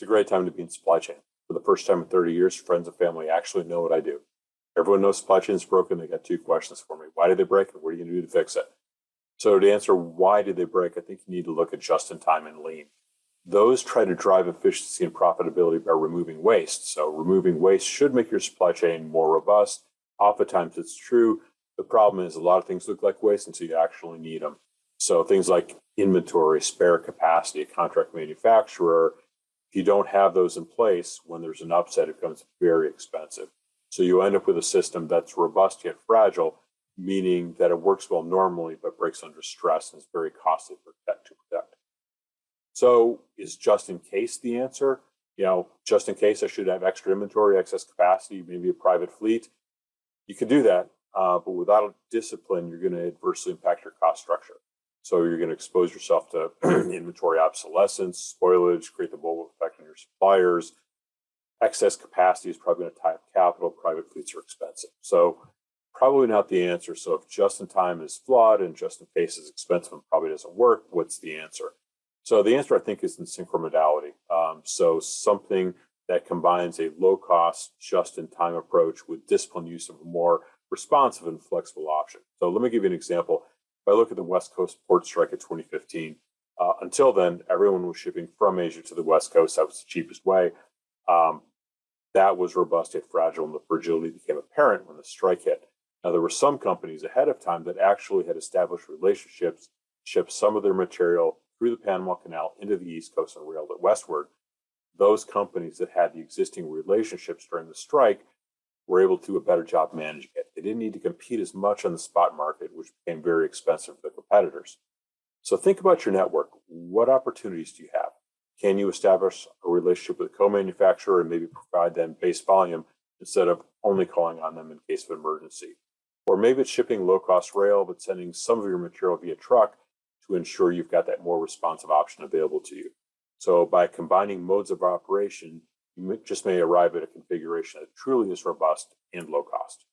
It's a great time to be in supply chain. For the first time in 30 years, friends and family actually know what I do. Everyone knows supply chain is broken. They got two questions for me. Why did they break and what are you going to do to fix it? So to answer why did they break, I think you need to look at just in time and lean. Those try to drive efficiency and profitability by removing waste. So removing waste should make your supply chain more robust. Oftentimes it's true. The problem is a lot of things look like waste until you actually need them. So things like inventory, spare capacity, a contract manufacturer, if you don't have those in place, when there's an upset, it becomes very expensive. So you end up with a system that's robust yet fragile, meaning that it works well normally, but breaks under stress and is very costly to protect. To protect. So is just in case the answer? You know, just in case I should have extra inventory, excess capacity, maybe a private fleet. You can do that, uh, but without discipline, you're going to adversely impact your cost structure. So you're going to expose yourself to inventory obsolescence, spoilage, create the on your suppliers. Excess capacity is probably going to tie up capital. Private fleets are expensive. So probably not the answer. So if just in time is flawed and just in case is expensive and probably doesn't work, what's the answer? So the answer I think is in synchromodality. Um, so something that combines a low cost, just in time approach with disciplined use of a more responsive and flexible option. So let me give you an example. If I look at the West Coast port strike of 2015, uh, until then, everyone was shipping from Asia to the West Coast. That was the cheapest way. Um, that was robust yet fragile, and the fragility became apparent when the strike hit. Now, there were some companies ahead of time that actually had established relationships, shipped some of their material through the Panama Canal into the East Coast and railed it westward. Those companies that had the existing relationships during the strike were able to do a better job managing it. They didn't need to compete as much on the spot market, which became very expensive for the competitors. So think about your network. What opportunities do you have? Can you establish a relationship with a co-manufacturer and maybe provide them base volume instead of only calling on them in case of emergency? Or maybe it's shipping low-cost rail, but sending some of your material via truck to ensure you've got that more responsive option available to you. So by combining modes of operation, you just may arrive at a configuration that truly is robust and low cost.